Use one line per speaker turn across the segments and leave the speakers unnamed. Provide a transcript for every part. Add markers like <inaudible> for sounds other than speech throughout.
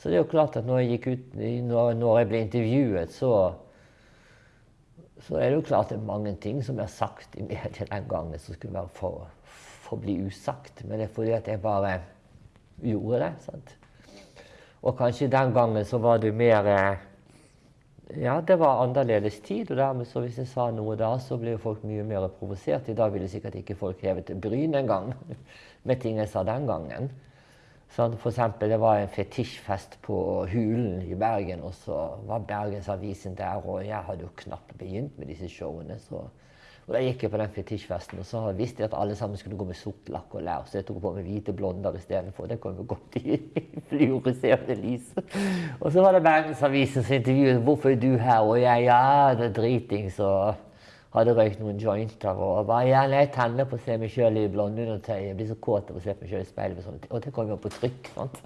Så det er jo klart at når jeg, ut, når, jeg ble intervjuet, så, så er det jo klart det er mange ting som har sagt i media den gangen som skulle være for, forbli usagt. Men det er fordi at jeg bare gjorde det. sant? Og kanskje den gangen så var det mer eh, Ja, det var annerledes tid, og dermed så hvis jeg sa noe da, så ble folk mye mer provosert. I dag ville sikkert ikke folk hevet bryn engang <laughs> med ting jeg sa den gangen. Sånn, for eksempel, det var en fetisjfest på Hulen i Bergen, og så var Bergensavisen der, og jeg hadde jo knapt begynt med disse showene. så... Og Da gikk jeg på den fetisjfesten, og så visste jeg at alle sammen skulle gå med sort lakk og lær. Så jeg tok på meg hvite blonder istedenfor. Det kom jo godt i fluorescerende lys. Og så var det Bergensavisen som intervjuet hvorfor er du her, og jeg ja, det er dritings. og hadde røykt noen jointer og bare ja, jeg tenner på å se meg sjøl i blondeundertøy. Jeg blir så kåt av å se meg sjøl i speilet. Og det kom jo på trykk. sant?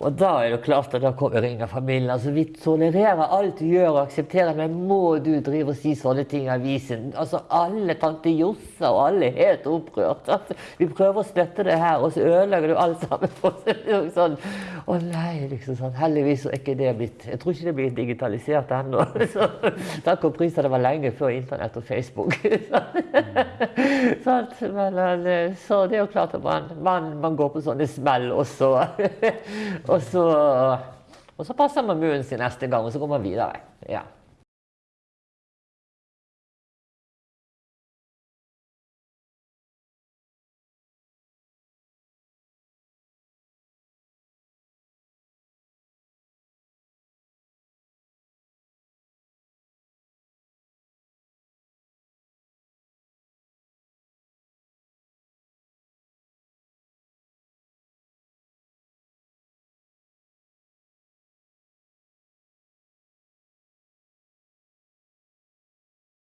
Og da er det klart at da kommer ringer familien. Altså, Vi tolererer alt du gjør og aksepterer, men må du drive og si sånne ting i avisen? Altså, Alle tante Jossa og alle er helt opprørt. Altså, vi prøver å støtte det her, og så ødelegger du alt sammen. <laughs> sånn. Å nei, liksom sånn. Heldigvis er ikke det blitt Jeg tror ikke det blir digitalisert ennå. <laughs> Takk og pris at det var lenge før internett og Facebook. <laughs> sånn. Men, eh, så det er jo klart at man, man, man går på sånne smell, og så <laughs> og så, og så passer man munnen sin neste gang, og så går man videre. Ja.